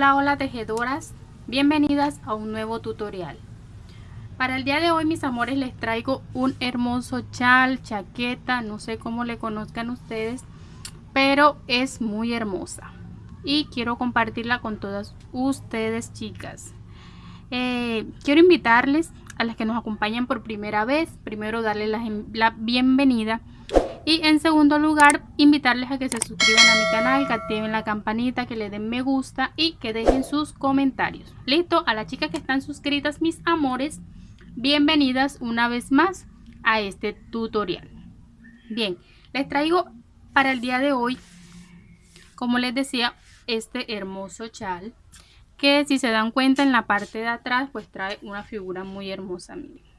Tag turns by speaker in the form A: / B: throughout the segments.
A: Hola, hola tejedoras, bienvenidas a un nuevo tutorial. Para el día de hoy, mis amores, les traigo un hermoso chal, chaqueta, no sé cómo le conozcan ustedes, pero es muy hermosa. Y quiero compartirla con todas ustedes, chicas. Eh, quiero invitarles a las que nos acompañan por primera vez, primero darles la, la bienvenida y en segundo lugar, invitarles a que se suscriban a mi canal, que activen la campanita, que le den me gusta y que dejen sus comentarios. Listo, a las chicas que están suscritas, mis amores, bienvenidas una vez más a este tutorial. Bien, les traigo para el día de hoy, como les decía, este hermoso chal. Que si se dan cuenta en la parte de atrás, pues trae una figura muy hermosa, miren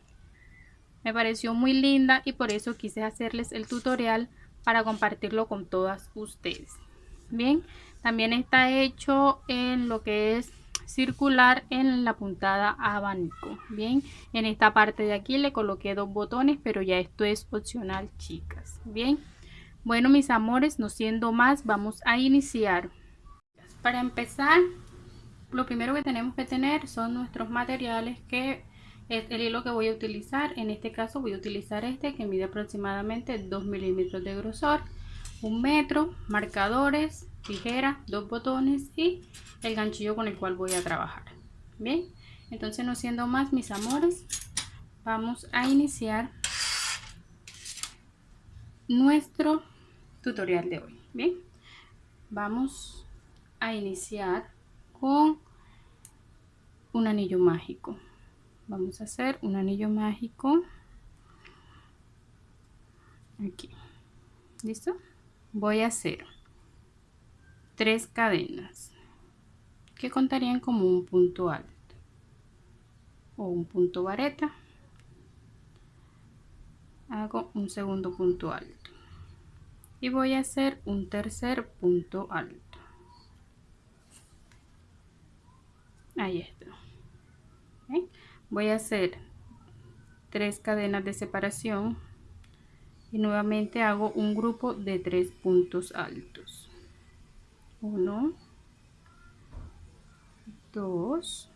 A: me pareció muy linda y por eso quise hacerles el tutorial para compartirlo con todas ustedes. Bien, también está hecho en lo que es circular en la puntada abanico. Bien, en esta parte de aquí le coloqué dos botones, pero ya esto es opcional, chicas. Bien, bueno, mis amores, no siendo más, vamos a iniciar. Para empezar, lo primero que tenemos que tener son nuestros materiales que es el hilo que voy a utilizar. En este caso voy a utilizar este que mide aproximadamente 2 milímetros de grosor, un metro, marcadores, tijera, dos botones y el ganchillo con el cual voy a trabajar. Bien, entonces no siendo más mis amores, vamos a iniciar nuestro tutorial de hoy. Bien, vamos a iniciar con un anillo mágico vamos a hacer un anillo mágico. Aquí. Listo voy a hacer tres cadenas que contarían como un punto alto o un punto vareta. Hago un segundo punto alto y voy a hacer un tercer punto alto. Ahí está voy a hacer tres cadenas de separación y nuevamente hago un grupo de tres puntos altos. 1 2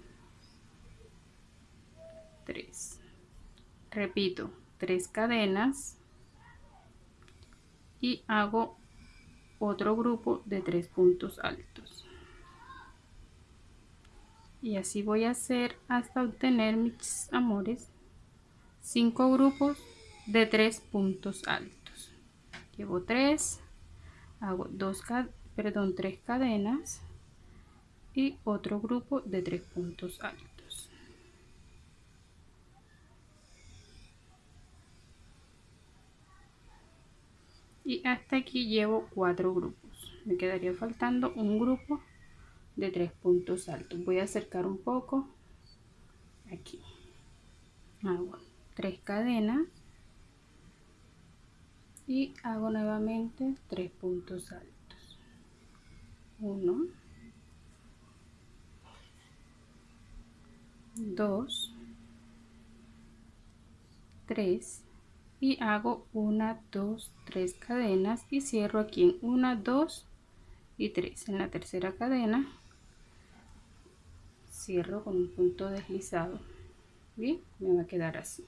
A: 3 repito tres cadenas y hago otro grupo de tres puntos altos y así voy a hacer hasta obtener mis amores. Cinco grupos de tres puntos altos. Llevo tres hago dos perdón tres cadenas y otro grupo de tres puntos altos. Y hasta aquí llevo cuatro grupos. Me quedaría faltando un grupo de tres puntos altos. Voy a acercar un poco. Aquí. Hago tres cadenas. Y hago nuevamente tres puntos altos. 1 2 3 y hago una dos tres cadenas. Y cierro aquí en una dos y tres. En la tercera cadena cierro con un punto deslizado. Bien me va a quedar así.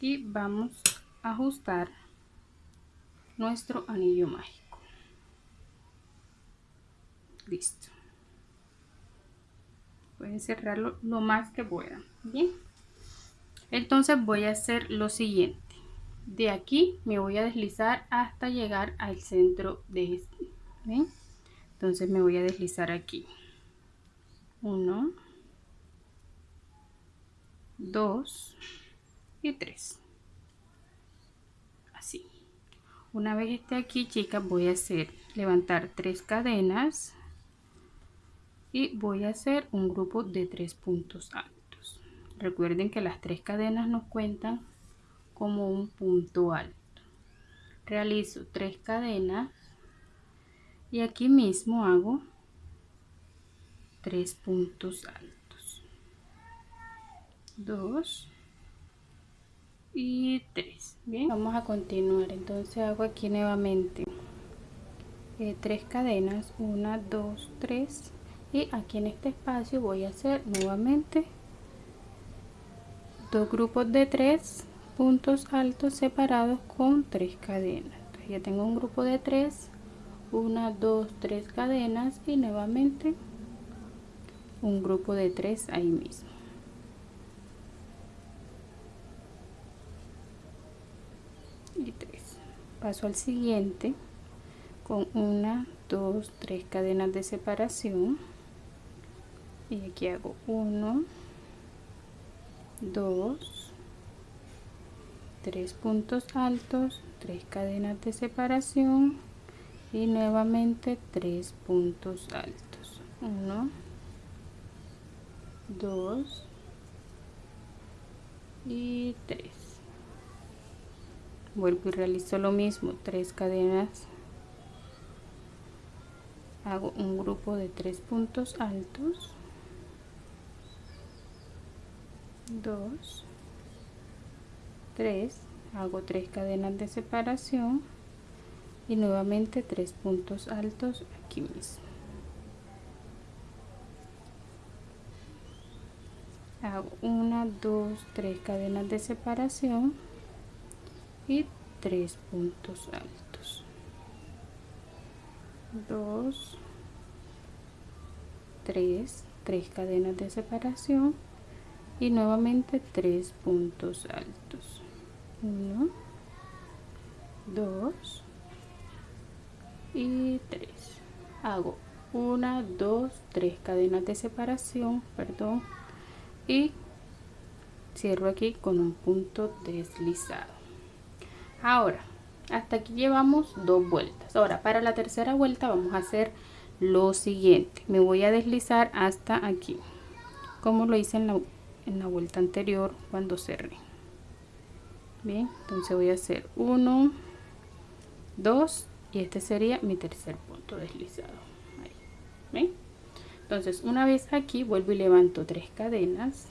A: Y vamos a ajustar nuestro anillo mágico. Listo. Pueden cerrarlo lo más que puedan. Bien. Entonces voy a hacer lo siguiente. De aquí me voy a deslizar hasta llegar al centro de este. Entonces me voy a deslizar aquí 1 2 y 3 así. Una vez esté aquí chicas voy a hacer levantar tres cadenas y voy a hacer un grupo de tres puntos altos. Recuerden que las tres cadenas nos cuentan como un punto alto. Realizo tres cadenas y aquí mismo hago tres puntos altos. 2 y 3 bien vamos a continuar entonces hago aquí nuevamente. Eh, tres cadenas 1 2 3 y aquí en este espacio voy a hacer nuevamente dos grupos de tres puntos altos separados con tres cadenas. Ya tengo un grupo de tres una dos tres cadenas y nuevamente un grupo de tres ahí mismo. Y tres. Paso al siguiente con una dos tres cadenas de separación. Y aquí hago 1 2 3 puntos altos 3 cadenas de separación y nuevamente 3 puntos altos. 1 2 y 3 vuelvo y realizo lo mismo 3 cadenas. Hago un grupo de 3 puntos altos. 2 3 hago 3 cadenas de separación. Y nuevamente 3 puntos altos aquí mismo hago 1 2 3 cadenas de separación y 3 puntos altos. 2 3 3 cadenas de separación y nuevamente tres puntos altos. 1 2 y 3 hago una dos tres cadenas de separación perdón y cierro aquí con un punto deslizado. Ahora hasta aquí llevamos dos vueltas. Ahora para la tercera vuelta vamos a hacer lo siguiente. Me voy a deslizar hasta aquí como lo hice en la en la vuelta anterior cuando cerré. Bien entonces voy a hacer 1 2 y este sería mi tercer punto deslizado. Ahí. Entonces una vez aquí vuelvo y levanto tres cadenas.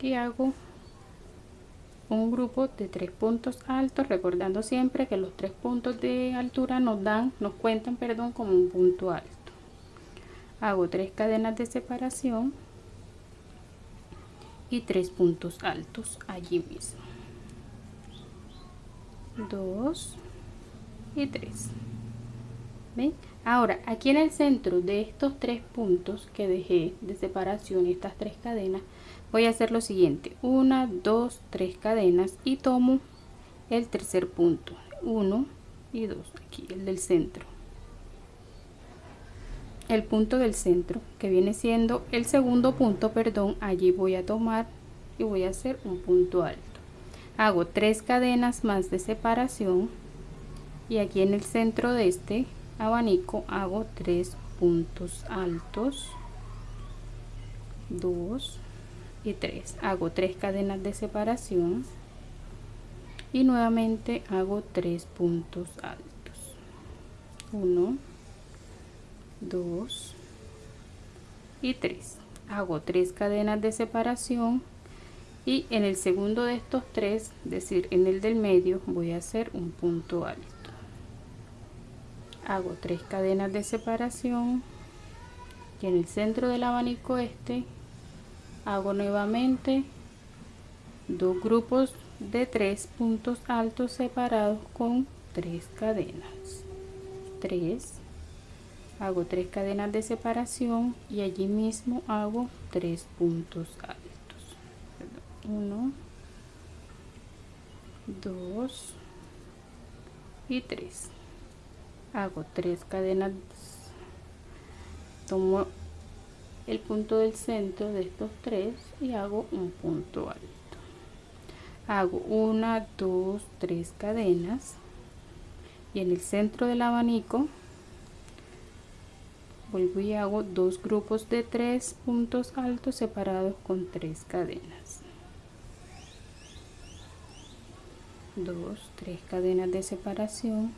A: Y hago un grupo de tres puntos altos recordando siempre que los tres puntos de altura nos dan nos cuentan perdón como un punto alto. Hago tres cadenas de separación y tres puntos altos allí mismo. 2 y 3 ¿Ven? Ahora aquí en el centro de estos tres puntos que dejé de separación estas tres cadenas voy a hacer lo siguiente. Una dos tres cadenas y tomo el tercer punto. 1 y 2 aquí el del centro. El punto del centro que viene siendo el segundo punto perdón allí voy a tomar y voy a hacer un punto alto. Hago tres cadenas más de separación y aquí en el centro de este abanico hago tres puntos altos. 2 y 3 hago tres cadenas de separación. Y nuevamente hago tres puntos altos. 1 2 y 3 hago tres cadenas de separación. Y en el segundo de estos tres es decir en el del medio voy a hacer un punto alto hago tres cadenas de separación y en el centro del abanico este hago nuevamente dos grupos de tres puntos altos separados con tres cadenas. 3 hago tres cadenas de separación y allí mismo hago tres puntos altos. 1 2 y 3 hago tres cadenas. Tomo el punto del centro de estos tres y hago un punto alto. Hago una dos tres cadenas. Y en el centro del abanico vuelvo y hago dos grupos de tres puntos altos separados con tres cadenas. Dos tres cadenas de separación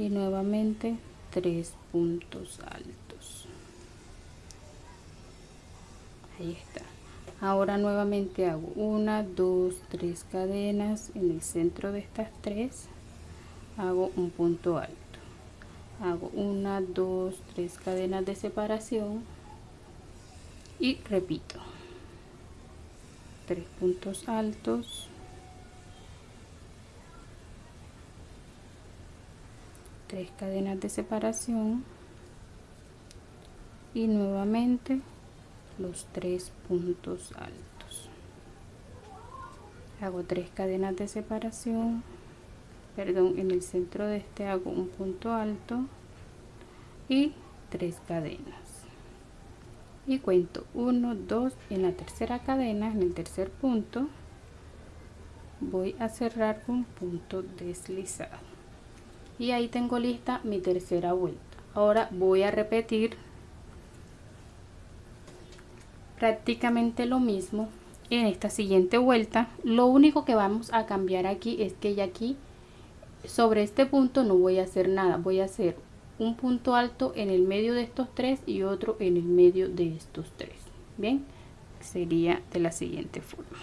A: y nuevamente tres puntos altos. Ahí está. Ahora nuevamente hago una dos tres cadenas en el centro de estas tres. Hago un punto alto. Hago una dos tres cadenas de separación. Y repito tres puntos altos tres cadenas de separación y nuevamente los tres puntos altos. Hago tres cadenas de separación perdón en el centro de este hago un punto alto y tres cadenas. Y cuento 1 2 en la tercera cadena en el tercer punto voy a cerrar con punto deslizado y ahí tengo lista mi tercera vuelta. Ahora voy a repetir prácticamente lo mismo en esta siguiente vuelta. Lo único que vamos a cambiar aquí es que ya aquí sobre este punto no voy a hacer nada. Voy a hacer un punto alto en el medio de estos tres y otro en el medio de estos tres. Bien sería de la siguiente forma.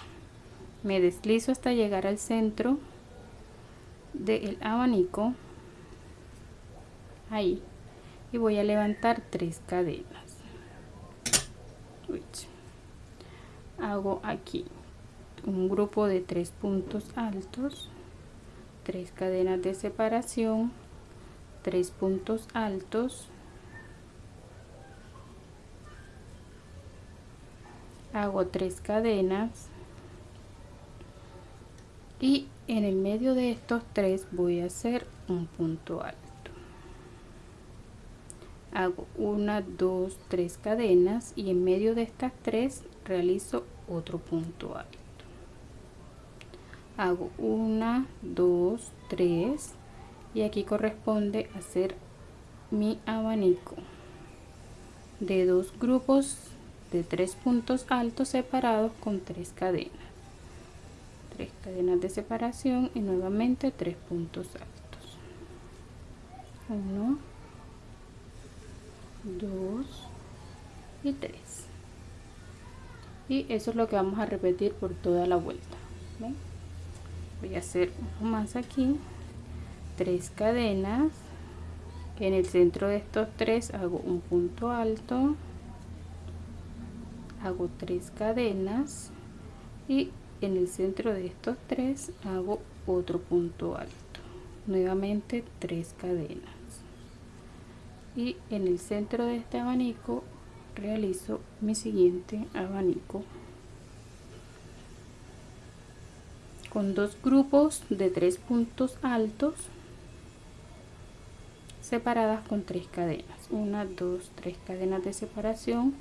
A: Me deslizo hasta llegar al centro del abanico ahí. Y voy a levantar tres cadenas. Hago aquí un grupo de tres puntos altos tres cadenas de separación tres puntos altos. Hago tres cadenas. Y en el medio de estos tres voy a hacer un punto alto hago una dos tres cadenas y en medio de estas tres realizo otro punto alto. Hago una dos tres y aquí corresponde hacer mi abanico de dos grupos de tres puntos altos separados con tres cadenas. Tres cadenas de separación y nuevamente tres puntos altos. Uno dos y tres. Y eso es lo que vamos a repetir por toda la vuelta voy a hacer uno más aquí tres cadenas. En el centro de estos tres hago un punto alto hago tres cadenas y en el centro de estos tres hago otro punto alto. Nuevamente tres cadenas y en el centro de este abanico realizo mi siguiente abanico. Con dos grupos de tres puntos altos separadas con tres cadenas. Una dos tres cadenas de separación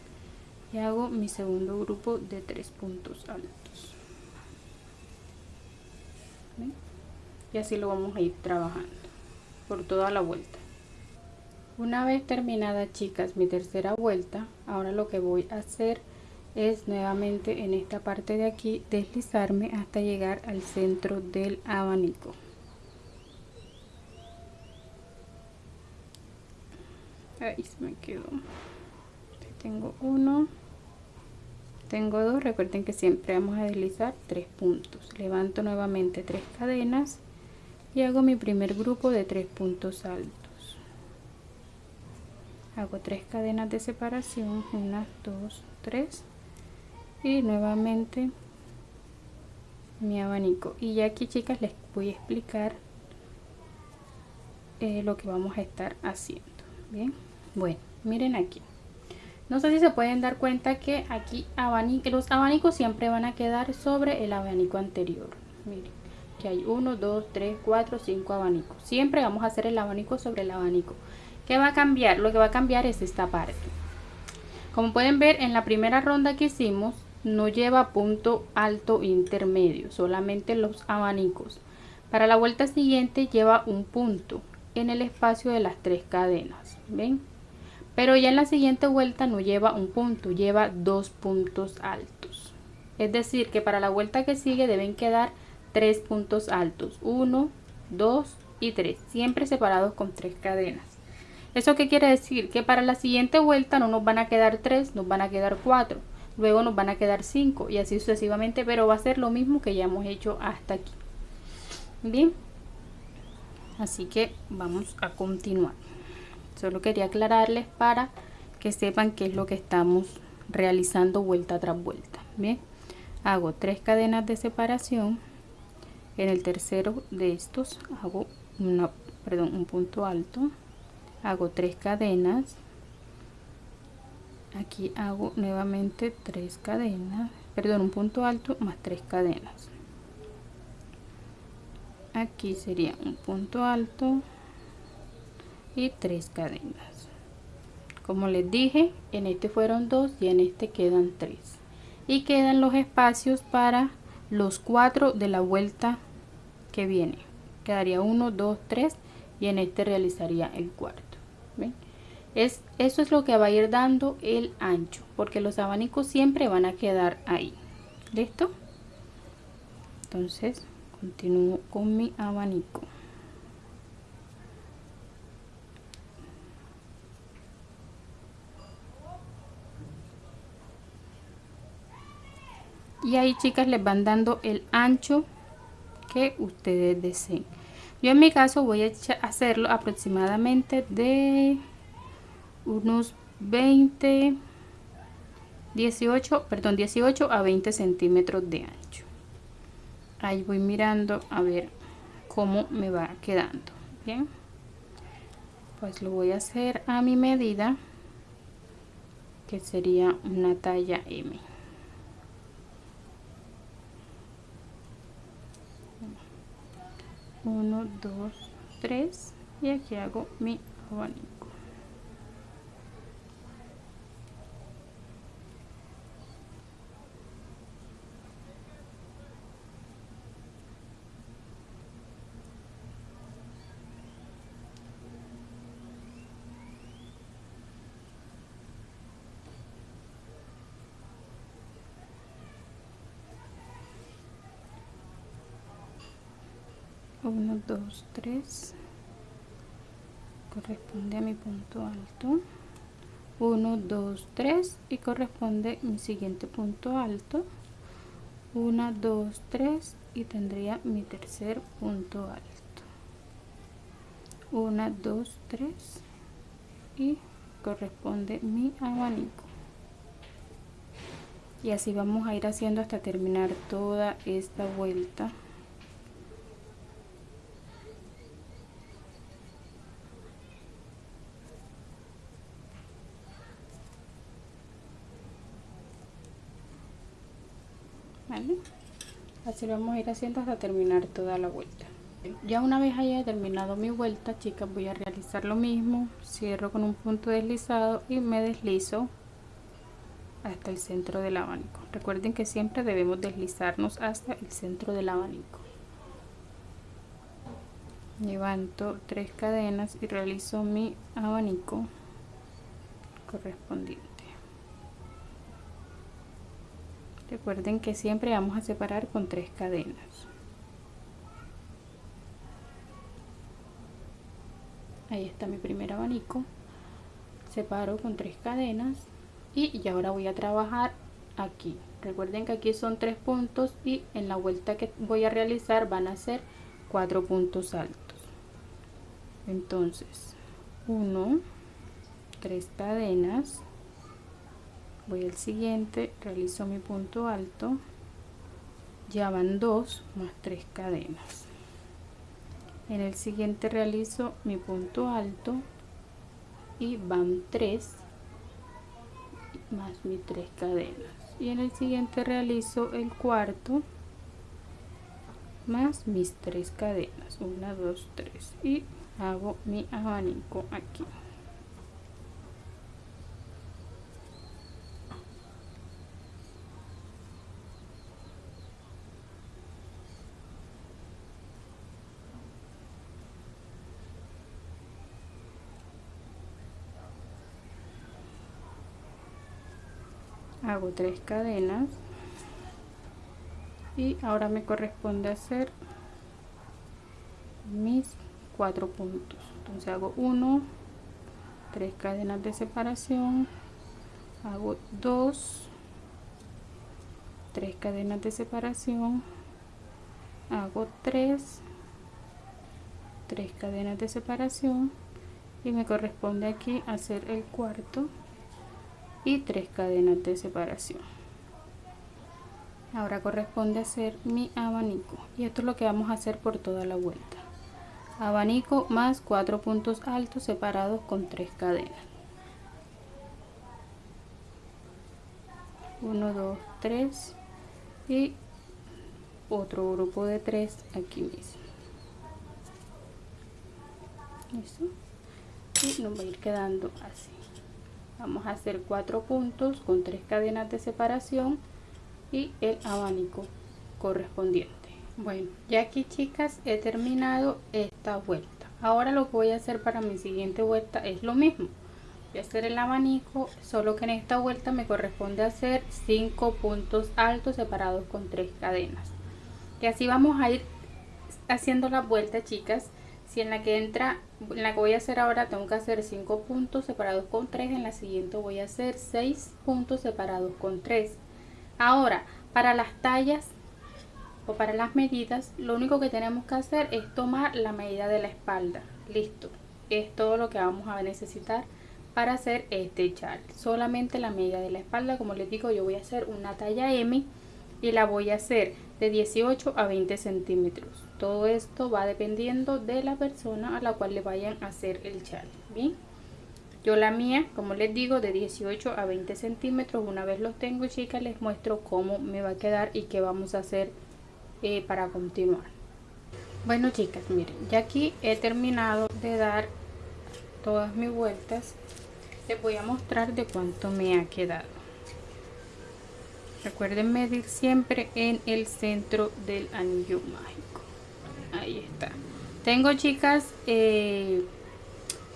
A: y hago mi segundo grupo de tres puntos altos. Y así lo vamos a ir trabajando por toda la vuelta una vez terminada chicas mi tercera vuelta ahora lo que voy a hacer es nuevamente en esta parte de aquí deslizarme hasta llegar al centro del abanico. Ahí se me quedó. Tengo uno. Tengo dos. Recuerden que siempre vamos a deslizar tres puntos. Levanto nuevamente tres cadenas y hago mi primer grupo de tres puntos altos hago tres cadenas de separación una dos tres. Y nuevamente mi abanico. Y ya aquí chicas les voy a explicar eh, lo que vamos a estar haciendo. Bien. Bueno miren aquí. No sé si se pueden dar cuenta que aquí los abanicos siempre van a quedar sobre el abanico anterior. Miren que hay 1 2 3 4 5 abanicos. Siempre vamos a hacer el abanico sobre el abanico ¿Qué va a cambiar? Lo que va a cambiar es esta parte. Como pueden ver en la primera ronda que hicimos, no lleva punto alto intermedio, solamente los abanicos. Para la vuelta siguiente lleva un punto en el espacio de las tres cadenas, ¿ven? Pero ya en la siguiente vuelta no lleva un punto, lleva dos puntos altos. Es decir, que para la vuelta que sigue deben quedar tres puntos altos, uno, dos y tres, siempre separados con tres cadenas. ¿Eso qué quiere decir? Que para la siguiente vuelta no nos van a quedar tres, nos van a quedar cuatro luego nos van a quedar 5 y así sucesivamente, pero va a ser lo mismo que ya hemos hecho hasta aquí. Bien, así que vamos a continuar. solo quería aclararles para que sepan qué es lo que estamos realizando vuelta tras vuelta bien hago tres cadenas de separación en el tercero de estos hago una perdón un punto alto hago tres cadenas. Aquí hago nuevamente tres cadenas. Perdón un punto alto más tres cadenas. Aquí sería un punto alto y tres cadenas. Como les dije en este fueron dos y en este quedan tres. Y quedan los espacios para los cuatro de la vuelta que viene. Quedaría 1 2 3 y en este realizaría el cuarto Es, eso es lo que va a ir dando el ancho porque los abanicos siempre van a quedar ahí. Listo entonces continúo con mi abanico. Y ahí chicas les van dando el ancho que ustedes deseen. Yo en mi caso voy a hacerlo aproximadamente de unos 20 18 perdón 18 a 20 centímetros de ancho. Ahí voy mirando a ver cómo me va quedando bien pues lo voy a hacer a mi medida que sería una talla M. 1 2 3 y aquí hago mi abanico 1 2 3 corresponde a mi punto alto. 1 2 3 y corresponde mi siguiente punto alto. 1 2 3 y tendría mi tercer punto alto. 1 2 3 y corresponde mi abanico. Y así vamos a ir haciendo hasta terminar toda esta vuelta así vamos a ir haciendo hasta terminar toda la vuelta. Ya una vez haya terminado mi vuelta chicas voy a realizar lo mismo. Cierro con un punto deslizado y me deslizo hasta el centro del abanico. Recuerden que siempre debemos deslizarnos hasta el centro del abanico. Levanto tres cadenas y realizo mi abanico correspondiente recuerden que siempre vamos a separar con tres cadenas. Ahí está mi primer abanico. Separo con tres cadenas y ahora voy a trabajar aquí. Recuerden que aquí son tres puntos y en la vuelta que voy a realizar van a ser cuatro puntos altos. Entonces 1 tres cadenas voy al siguiente realizo mi punto alto. Ya van dos más tres cadenas. En el siguiente realizo mi punto alto y van tres más mis tres cadenas. Y en el siguiente realizo el cuarto más mis tres cadenas. Una dos tres. Y hago mi abanico aquí hago tres cadenas y ahora me corresponde hacer mis cuatro puntos. Entonces hago uno tres cadenas de separación hago dos tres cadenas de separación hago tres tres cadenas de separación y me corresponde aquí hacer el cuarto y tres cadenas de separación. Ahora corresponde hacer mi abanico y esto es lo que vamos a hacer por toda la vuelta. Abanico más cuatro puntos altos separados con tres cadenas. 1 2 3 y otro grupo de tres aquí mismo. Y nos va a ir quedando así vamos a hacer cuatro puntos con tres cadenas de separación y el abanico correspondiente. Bueno ya aquí chicas he terminado esta vuelta. Ahora lo que voy a hacer para mi siguiente vuelta es lo mismo. Voy a hacer el abanico solo que en esta vuelta me corresponde hacer cinco puntos altos separados con tres cadenas. Y así vamos a ir haciendo la vuelta chicas. Si en la que entra en la que voy a hacer ahora tengo que hacer 5 puntos separados con 3 en la siguiente voy a hacer 6 puntos separados con 3 ahora para las tallas o para las medidas lo único que tenemos que hacer es tomar la medida de la espalda. Listo. Es todo lo que vamos a necesitar para hacer este chal solamente la medida de la espalda como les digo yo voy a hacer una talla M y la voy a hacer de 18 a 20 centímetros todo esto va dependiendo de la persona a la cual le vayan a hacer el chal bien yo la mía como les digo de 18 a 20 centímetros una vez los tengo chicas les muestro cómo me va a quedar y qué vamos a hacer eh, para continuar. Bueno chicas miren ya aquí he terminado de dar todas mis vueltas. Les voy a mostrar de cuánto me ha quedado. Recuerden medir siempre en el centro del anillo ahí está. Tengo chicas 19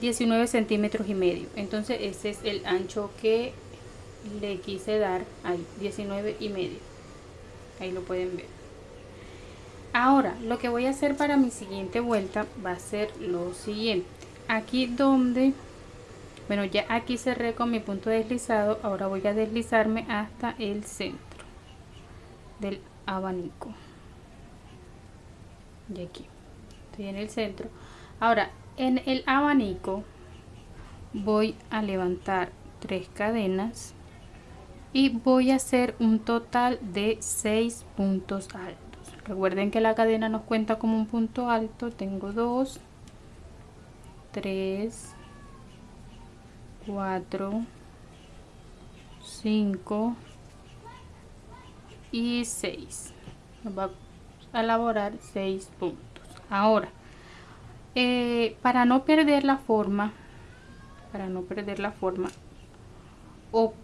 A: eh, centímetros y medio. Entonces ese es el ancho que le quise dar ahí 19 y medio. Ahí lo pueden ver. Ahora lo que voy a hacer para mi siguiente vuelta va a ser lo siguiente. Aquí donde bueno ya aquí cerré con mi punto deslizado ahora voy a deslizarme hasta el centro del abanico de aquí. Estoy en el centro. Ahora en el abanico voy a levantar tres cadenas y voy a hacer un total de seis puntos altos. Recuerden que la cadena nos cuenta como un punto alto. Tengo dos tres 4 5 y 6 nos va a elaborar 6 puntos. Ahora eh, para no perder la forma para no perder la forma o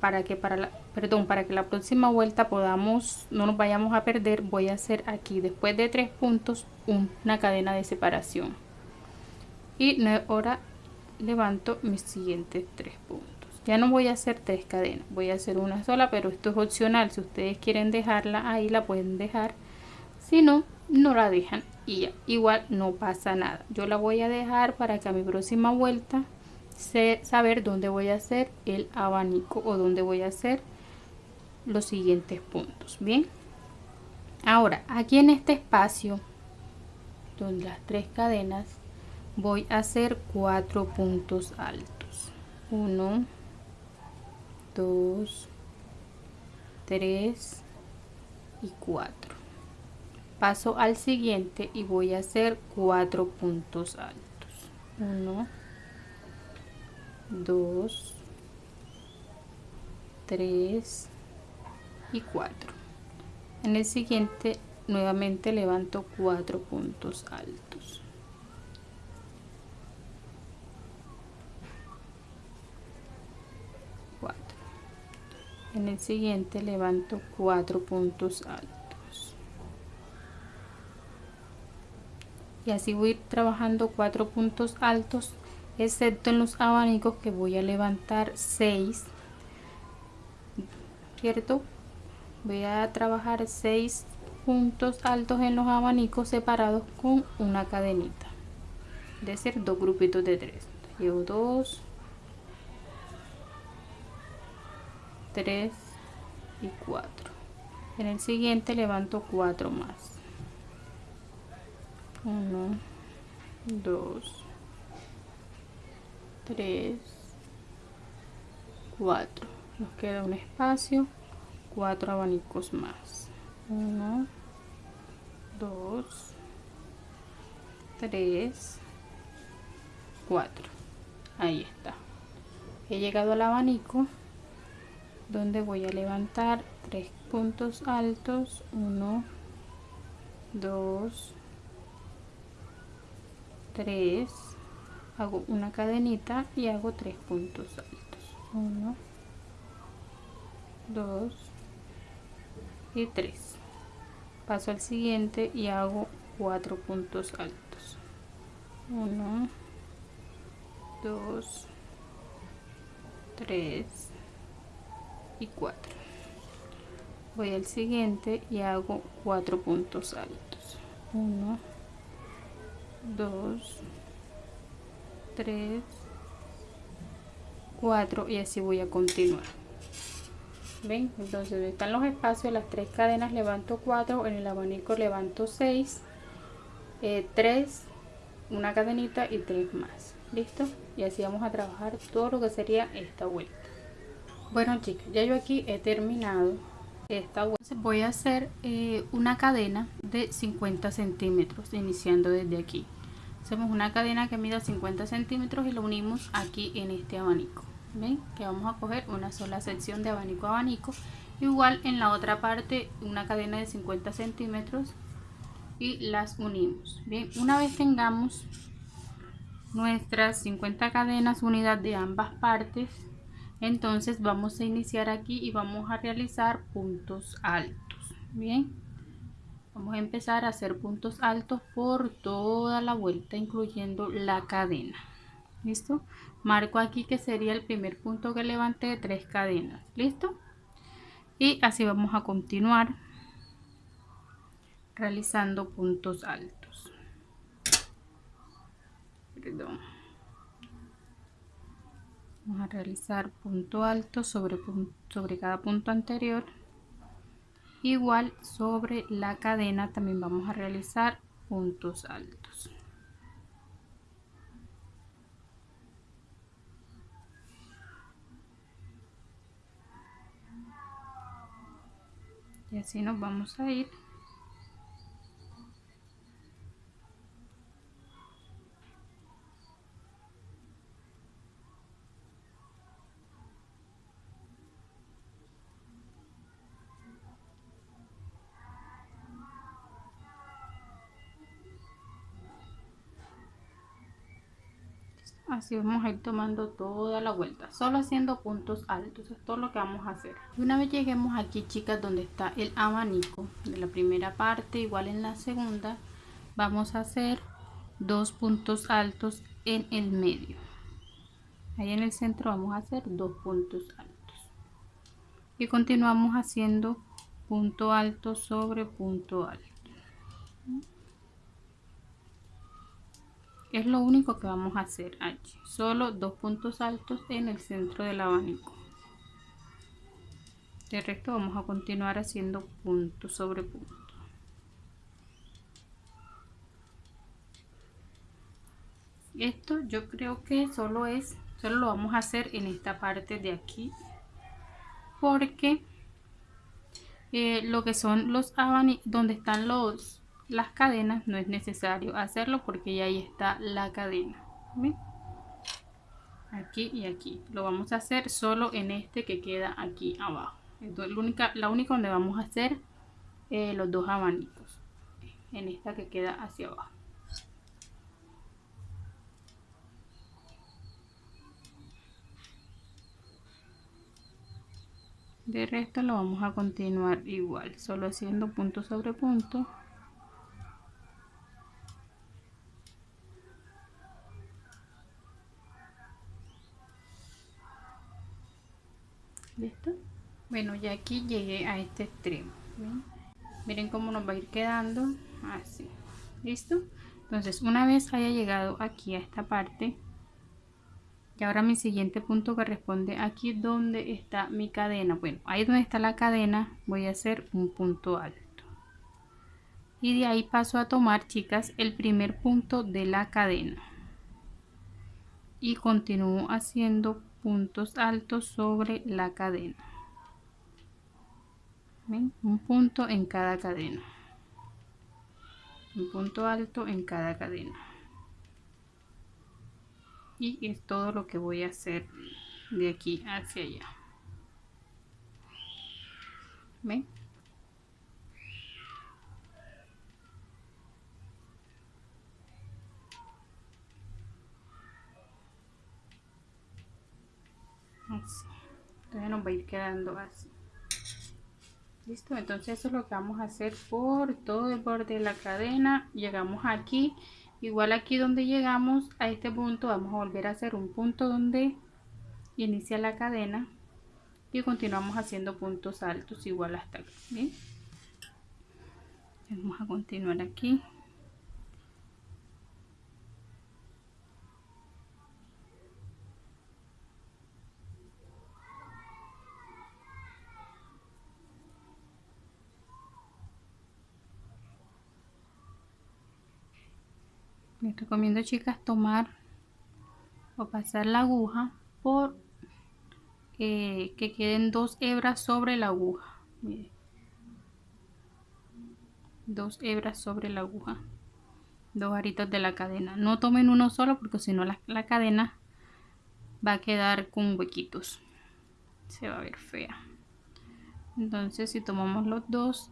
A: para que para la perdón para que la próxima vuelta podamos no nos vayamos a perder voy a hacer aquí después de tres puntos una cadena de separación. Y ahora levanto mis siguientes tres puntos. Ya no voy a hacer tres cadenas voy a hacer una sola pero esto es opcional. Si ustedes quieren dejarla ahí la pueden dejar si no no la dejan y ya, igual no pasa nada. Yo la voy a dejar para que a mi próxima vuelta sé saber dónde voy a hacer el abanico o dónde voy a hacer los siguientes puntos bien ahora aquí en este espacio donde las tres cadenas voy a hacer cuatro puntos altos. 1 2 3 y 4 paso al siguiente y voy a hacer cuatro puntos altos. 1 2 3 y 4 en el siguiente nuevamente levanto cuatro puntos altos. En el siguiente levanto cuatro puntos altos y así voy trabajando cuatro puntos altos excepto en los abanicos que voy a levantar 6 cierto voy a trabajar 6 puntos altos en los abanicos separados con una cadenita de ser dos grupitos de tres. Llevo dos 3 y 4 en el siguiente levanto 4 más 1 2 3 4 nos queda un espacio 4 abanicos más. 1 2 3 4 ahí está. He llegado al abanico donde voy a levantar tres puntos altos. 1 2 3 hago una cadenita y hago tres puntos altos. 1 2 y 3 paso al siguiente y hago cuatro puntos altos. 1 2 3 y 4 voy al siguiente y hago cuatro puntos altos. 1 2 3 4 y así voy a continuar. Ven entonces están los espacios las tres cadenas levanto 4 en el abanico levanto 6 3 eh, una cadenita y 3 más. Listo y así vamos a trabajar todo lo que sería esta vuelta. Bueno chicas ya yo aquí he terminado esta vuelta voy a hacer eh, una cadena de 50 centímetros iniciando desde aquí. Hacemos una cadena que mida 50 centímetros y lo unimos aquí en este abanico. Ven que vamos a coger una sola sección de abanico a abanico. Igual en la otra parte una cadena de 50 centímetros y las unimos. Bien una vez tengamos nuestras 50 cadenas unidas de ambas partes entonces vamos a iniciar aquí y vamos a realizar puntos altos bien vamos a empezar a hacer puntos altos por toda la vuelta incluyendo la cadena listo marco aquí que sería el primer punto que levanté de tres cadenas listo y así vamos a continuar realizando puntos altos. Perdón. Vamos a realizar punto alto sobre, sobre cada punto anterior. Igual sobre la cadena también vamos a realizar puntos altos. Y así nos vamos a ir así vamos a ir tomando toda la vuelta solo haciendo puntos altos es todo lo que vamos a hacer. Y una vez lleguemos aquí chicas donde está el abanico de la primera parte igual en la segunda vamos a hacer dos puntos altos en el medio. Ahí en el centro vamos a hacer dos puntos altos. Y continuamos haciendo punto alto sobre punto alto es lo único que vamos a hacer aquí solo dos puntos altos en el centro del abanico. De resto vamos a continuar haciendo punto sobre punto. Esto yo creo que solo es solo lo vamos a hacer en esta parte de aquí porque eh, lo que son los abanicos donde están los las cadenas no es necesario hacerlo porque ya ahí está la cadena. Aquí y aquí. Lo vamos a hacer solo en este que queda aquí abajo. Entonces la única, la única donde vamos a hacer eh, los dos abanicos. En esta que queda hacia abajo. De resto lo vamos a continuar igual solo haciendo punto sobre punto listo bueno ya aquí llegué a este extremo miren cómo nos va a ir quedando así. Listo entonces una vez haya llegado aquí a esta parte y ahora mi siguiente punto corresponde aquí donde está mi cadena. Bueno ahí donde está la cadena voy a hacer un punto alto. Y de ahí paso a tomar chicas el primer punto de la cadena. Y continúo haciendo puntos altos sobre la cadena. Un punto en cada cadena. Un punto alto en cada cadena. Y es todo lo que voy a hacer de aquí hacia allá. ¿Ven? Entonces nos va a ir quedando así. Listo entonces eso es lo que vamos a hacer por todo el borde de la cadena. Llegamos aquí. Igual aquí donde llegamos a este punto vamos a volver a hacer un punto donde inicia la cadena y continuamos haciendo puntos altos igual hasta aquí vamos a continuar aquí recomiendo chicas tomar o pasar la aguja por eh, que queden dos hebras sobre la aguja. Dos hebras sobre la aguja. Dos aritos de la cadena. No tomen uno solo porque si no la, la cadena va a quedar con huequitos. Se va a ver fea. Entonces si tomamos los dos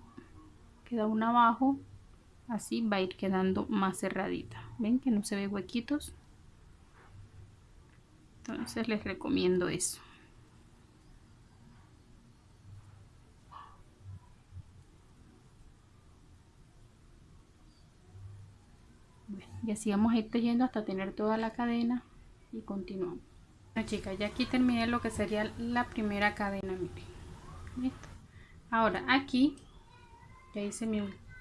A: queda uno abajo así va a ir quedando más cerradita ven que no se ve huequitos. Entonces les recomiendo eso. Y así vamos a ir tejiendo hasta tener toda la cadena y continuamos. Bueno, chicas ya aquí terminé lo que sería la primera cadena miren. Ahora aquí ya hice mi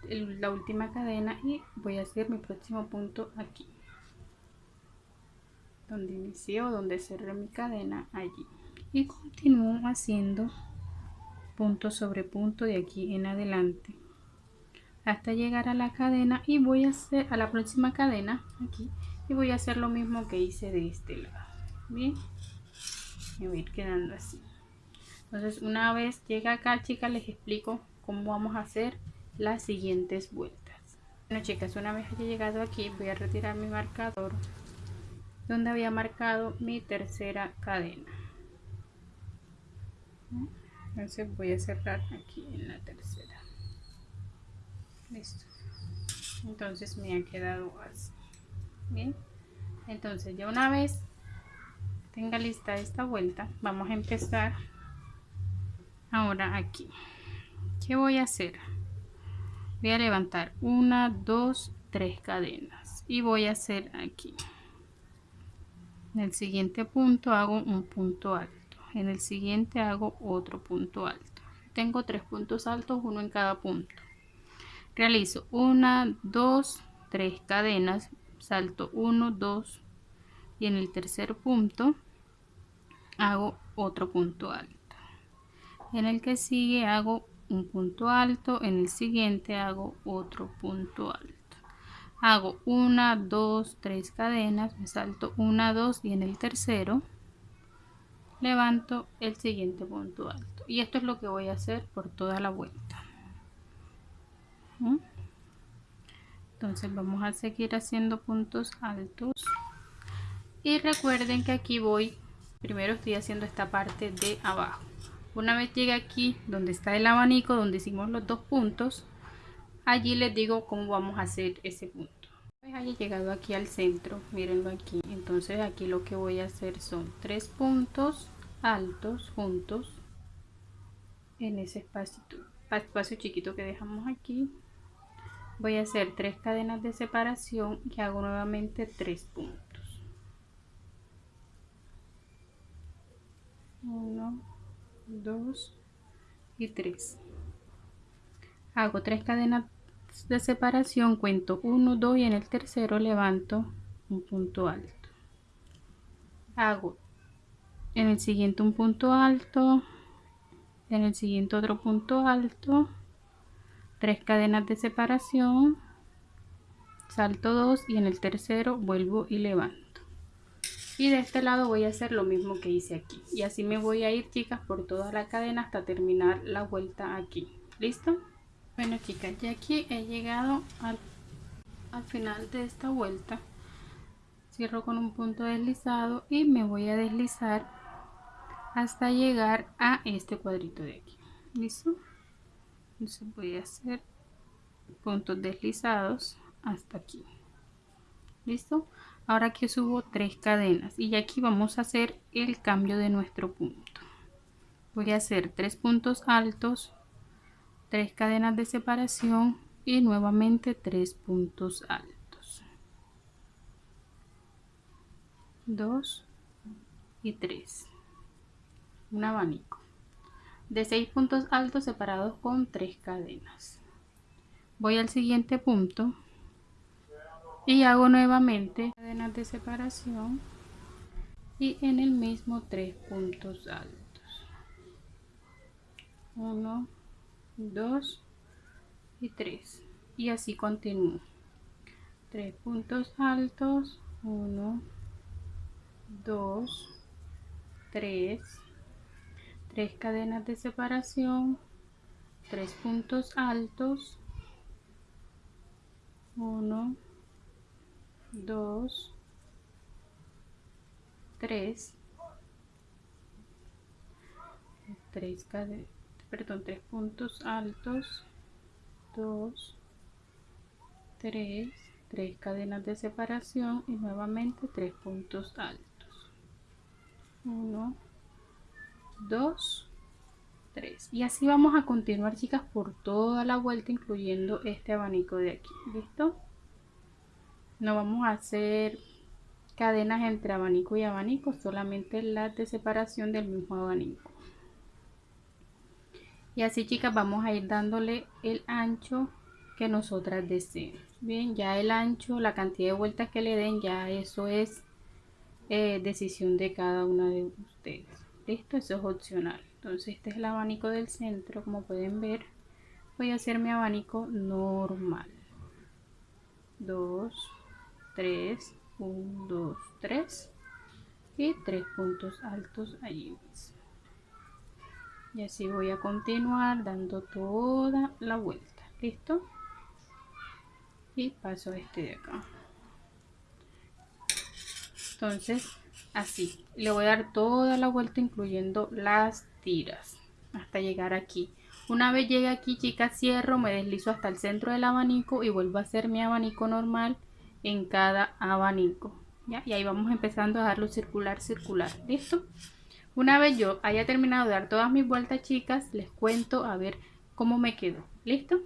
A: la última cadena y voy a hacer mi próximo punto aquí. Donde inicié o donde cerré mi cadena allí. Y continúo haciendo punto sobre punto de aquí en adelante. Hasta llegar a la cadena y voy a hacer a la próxima cadena aquí y voy a hacer lo mismo que hice de este lado. Bien. Me voy a ir quedando así. Entonces una vez llega acá chicas les explico cómo vamos a hacer las siguientes vueltas. Bueno chicas una vez haya llegado aquí voy a retirar mi marcador donde había marcado mi tercera cadena. Entonces voy a cerrar aquí en la tercera. Listo. Entonces me ha quedado así. Bien. Entonces ya una vez tenga lista esta vuelta vamos a empezar ahora aquí. ¿qué voy a hacer? Voy a levantar una dos tres cadenas y voy a hacer aquí. En el siguiente punto hago un punto alto. En el siguiente hago otro punto alto. Tengo tres puntos altos uno en cada punto. Realizo una dos tres cadenas salto 1 2 y en el tercer punto hago otro punto alto. En el que sigue hago un punto alto en el siguiente hago otro punto alto. Hago una dos tres cadenas me salto una dos y en el tercero levanto el siguiente punto alto. Y esto es lo que voy a hacer por toda la vuelta. ¿Mm? entonces vamos a seguir haciendo puntos altos. Y recuerden que aquí voy primero estoy haciendo esta parte de abajo una vez llegue aquí donde está el abanico donde hicimos los dos puntos allí les digo cómo vamos a hacer ese punto. Vez haya llegado aquí al centro mírenlo aquí. Entonces aquí lo que voy a hacer son tres puntos altos juntos en ese espacio espacio chiquito que dejamos aquí. Voy a hacer tres cadenas de separación y hago nuevamente tres puntos. 1 2 y 3 hago tres cadenas de separación cuento 1 2 y en el tercero levanto un punto alto. Hago en el siguiente un punto alto en el siguiente otro punto alto tres cadenas de separación salto 2 y en el tercero vuelvo y levanto y de este lado voy a hacer lo mismo que hice aquí. Y así me voy a ir chicas por toda la cadena hasta terminar la vuelta aquí. Listo bueno chicas ya aquí he llegado al, al final de esta vuelta. Cierro con un punto deslizado y me voy a deslizar hasta llegar a este cuadrito de aquí. Listo entonces voy a hacer puntos deslizados hasta aquí. Listo ahora que subo tres cadenas y aquí vamos a hacer el cambio de nuestro punto. Voy a hacer tres puntos altos tres cadenas de separación y nuevamente tres puntos altos. 2 y 3 un abanico de seis puntos altos separados con tres cadenas. Voy al siguiente punto y hago nuevamente cadenas de separación y en el mismo tres puntos altos. 1 2 y 3 y así continúo. Tres puntos altos. 1 2 3 3 cadenas de separación. Tres puntos altos. 1 2 3 3 perdón 3 puntos altos. 2 3 3 cadenas de separación y nuevamente 3 puntos altos. 1 2 3 y así vamos a continuar chicas por toda la vuelta incluyendo este abanico de aquí. Listo no vamos a hacer cadenas entre abanico y abanico solamente las de separación del mismo abanico. Y así chicas vamos a ir dándole el ancho que nosotras deseemos bien ya el ancho la cantidad de vueltas que le den ya eso es eh, decisión de cada una de ustedes. Listo eso es opcional. Entonces este es el abanico del centro. Como pueden ver voy a hacer mi abanico normal. 2 3 1 2 3 y 3 puntos altos allí y así voy a continuar dando toda la vuelta. Listo y paso este de acá. Entonces así. Le voy a dar toda la vuelta incluyendo las tiras hasta llegar aquí. Una vez llegue aquí chicas cierro me deslizo hasta el centro del abanico y vuelvo a hacer mi abanico normal en cada abanico ¿ya? y ahí vamos empezando a darlo circular circular listo una vez yo haya terminado de dar todas mis vueltas chicas les cuento a ver cómo me quedó listo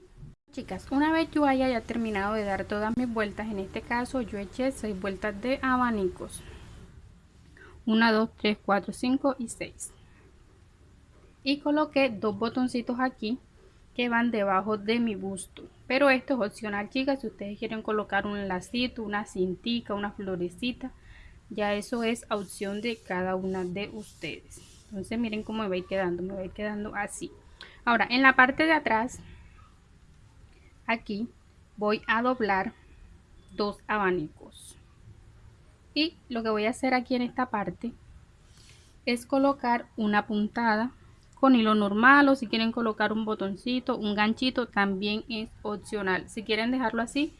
A: chicas una vez yo haya ya terminado de dar todas mis vueltas en este caso yo eché 6 vueltas de abanicos. 1 2 3 4 5 y 6 y coloqué dos botoncitos aquí que van debajo de mi busto pero esto es opcional chicas. Si ustedes quieren colocar un lacito una cintica una florecita ya eso es opción de cada una de ustedes. Entonces miren cómo me va a ir quedando me va a ir quedando así. Ahora en la parte de atrás aquí voy a doblar dos abanicos. Y lo que voy a hacer aquí en esta parte es colocar una puntada con hilo normal o si quieren colocar un botoncito, un ganchito, también es opcional. Si quieren dejarlo así,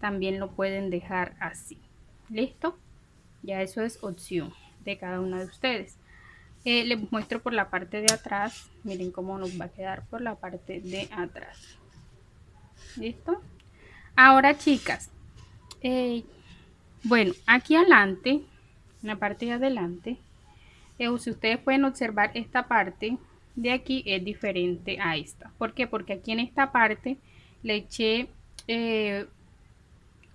A: también lo pueden dejar así. ¿Listo? Ya eso es opción de cada una de ustedes. Eh, les muestro por la parte de atrás. Miren cómo nos va a quedar por la parte de atrás. ¿Listo? Ahora, chicas. Eh, bueno, aquí adelante, en la parte de adelante, eh, si ustedes pueden observar esta parte de aquí es diferente a esta. ¿Por qué? Porque aquí en esta parte le eché eh,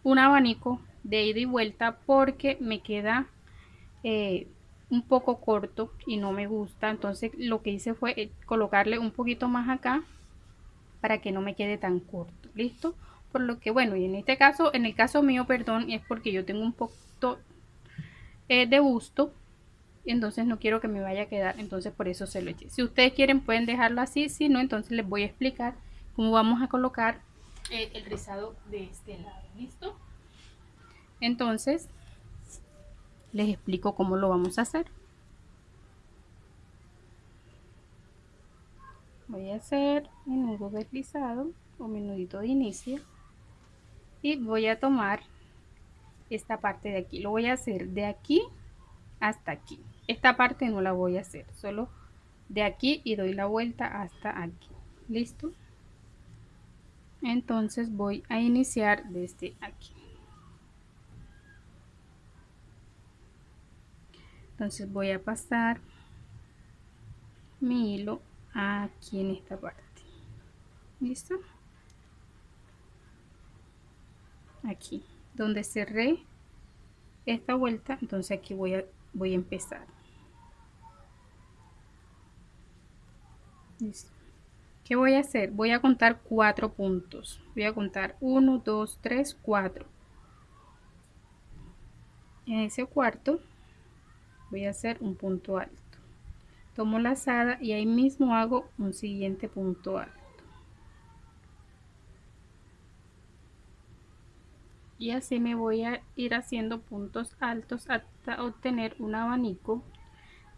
A: un abanico de ida y vuelta porque me queda eh, un poco corto y no me gusta. Entonces lo que hice fue eh, colocarle un poquito más acá para que no me quede tan corto. ¿Listo? Por lo que bueno, y en este caso, en el caso mío, perdón, es porque yo tengo un poquito de busto entonces no quiero que me vaya a quedar entonces por eso se lo eché si ustedes quieren pueden dejarlo así si no entonces les voy a explicar cómo vamos a colocar eh, el rizado de este lado listo entonces les explico cómo lo vamos a hacer. Voy a hacer mi nudo deslizado o mi nudito de inicio y voy a tomar esta parte de aquí. Lo voy a hacer de aquí hasta aquí. Esta parte no la voy a hacer, solo de aquí y doy la vuelta hasta aquí. ¿Listo? Entonces voy a iniciar desde aquí. entonces voy a pasar mi hilo aquí en esta parte listo aquí donde cerré esta vuelta entonces aquí voy a voy a empezar ¿Qué voy a hacer? Voy a contar cuatro puntos. Voy a contar 1, 2, 3, 4. En ese cuarto voy a hacer un punto alto tomo la lazada y ahí mismo hago un siguiente punto alto y así me voy a ir haciendo puntos altos hasta obtener un abanico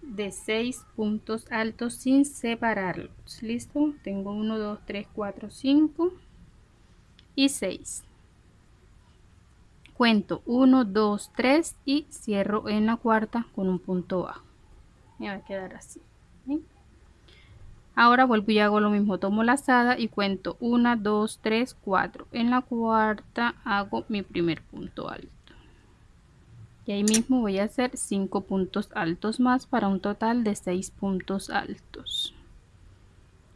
A: de 6 puntos altos sin separarlos. Listo tengo 1 2 3 4 5 y 6 cuento 1 2 3 y cierro en la cuarta con un punto bajo. Me va a quedar así ahora vuelvo y hago lo mismo. Tomo la lazada y cuento 1 2 3 4 en la cuarta hago mi primer punto alto y ahí mismo voy a hacer 5 puntos altos más para un total de 6 puntos altos.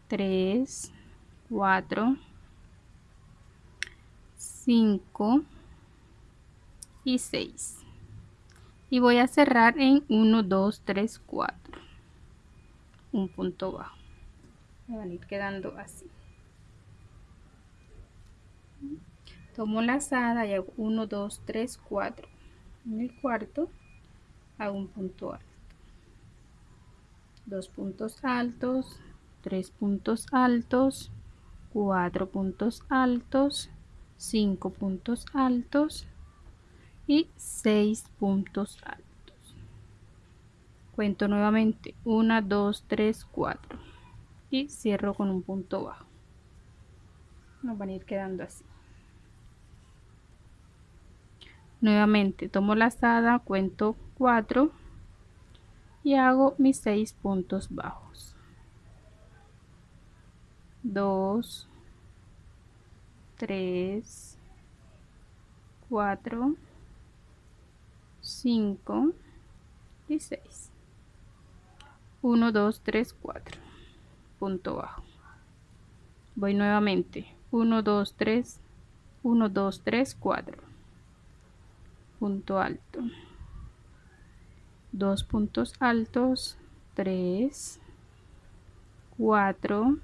A: 3 4 5 y 6 y voy a cerrar en 1 2 3 4 un punto bajo. Me van a ir quedando así. Tomo la lazada y hago 1 2 3 4 en el cuarto hago un punto alto. Dos puntos altos tres puntos altos cuatro puntos altos cinco puntos altos y 6 puntos altos. Cuento nuevamente 1 2 3 4 y cierro con un punto bajo. Nos van a ir quedando así nuevamente tomo la lazada cuento 4 y hago mis 6 puntos bajos. 2 3 4 5 y 6 1 2 3 4 punto bajo. Voy nuevamente. 1 2 3 1 2 3 4 punto alto. Dos puntos altos 3 4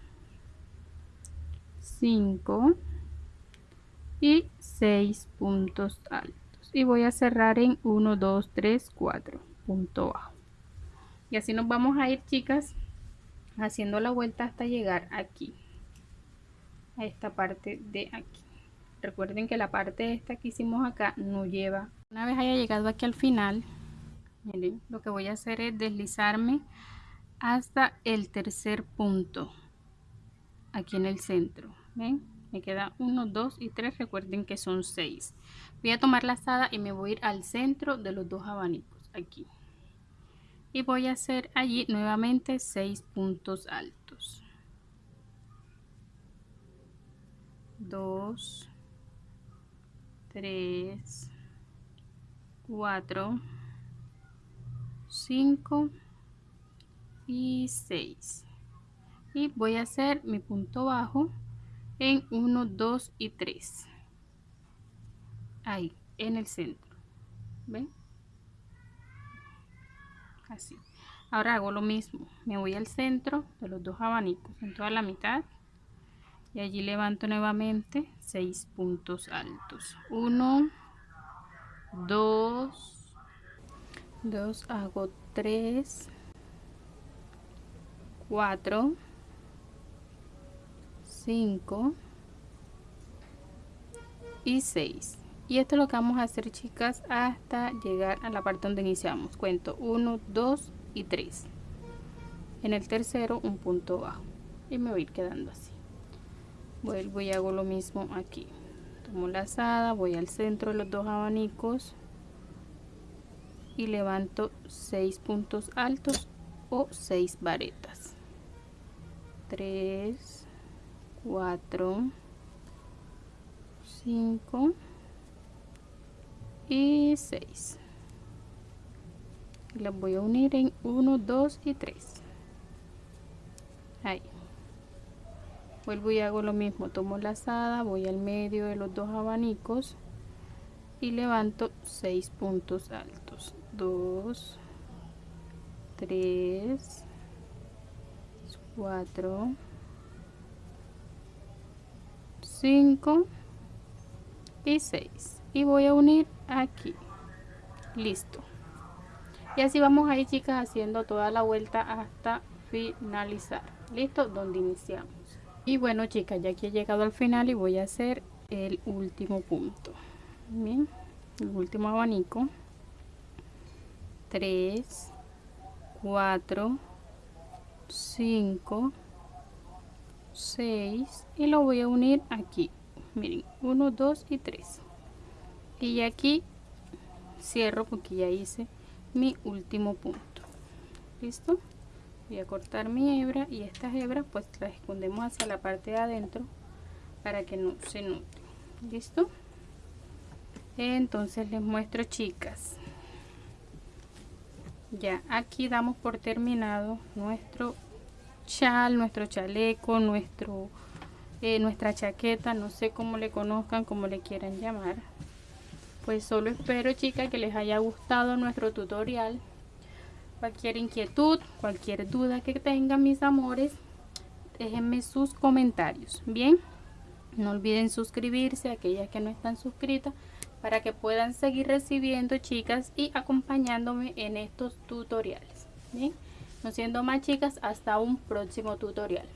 A: 5 y 6 puntos altos. Y voy a cerrar en 1 2 3 4 punto bajo. Y así nos vamos a ir chicas haciendo la vuelta hasta llegar aquí a esta parte de aquí. Recuerden que la parte esta que hicimos acá no lleva una vez haya llegado aquí al final miren lo que voy a hacer es deslizarme hasta el tercer punto aquí en el centro ven me queda 1 2 y 3 recuerden que son 6 voy a tomar la lazada y me voy a ir al centro de los dos abanicos aquí. Y voy a hacer allí nuevamente 6 puntos altos. 2 3 4 5 y 6 y voy a hacer mi punto bajo en 1 2 y 3 ahí en el centro. Ven así. Ahora hago lo mismo. Me voy al centro de los dos abanicos en toda la mitad y allí levanto nuevamente 6 puntos altos. 1 2 2 hago 3 4 5 y 6 y esto es lo que vamos a hacer chicas hasta llegar a la parte donde iniciamos. Cuento 1 2 y 3 en el tercero un punto bajo. Y me voy a ir quedando así. Vuelvo y hago lo mismo aquí tomo la lazada voy al centro de los dos abanicos y levanto 6 puntos altos o 6 varetas. 3 4 5 y 6 las voy a unir en 1 2 y 3 ahí vuelvo y hago lo mismo. Tomo la lazada voy al medio de los dos abanicos y levanto 6 puntos altos. 2 3 4 5 y 6 y voy a unir aquí. Listo. Y así vamos a ir chicas haciendo toda la vuelta hasta finalizar. Listo donde iniciamos y bueno chicas ya que he llegado al final y voy a hacer el último punto. Bien el último abanico. 3 4 5 6 y lo voy a unir aquí. Miren 1 2 y 3 y aquí cierro porque ya hice mi último punto. Listo voy a cortar mi hebra y estas hebras pues las escondemos hacia la parte de adentro para que no se note. Listo entonces les muestro chicas. Ya aquí damos por terminado nuestro chal nuestro chaleco nuestro eh, nuestra chaqueta no sé cómo le conozcan como le quieran llamar. Pues solo espero chicas que les haya gustado nuestro tutorial cualquier inquietud cualquier duda que tengan mis amores déjenme sus comentarios bien no olviden suscribirse aquellas que no están suscritas para que puedan seguir recibiendo chicas y acompañándome en estos tutoriales bien no siendo más chicas hasta un próximo tutorial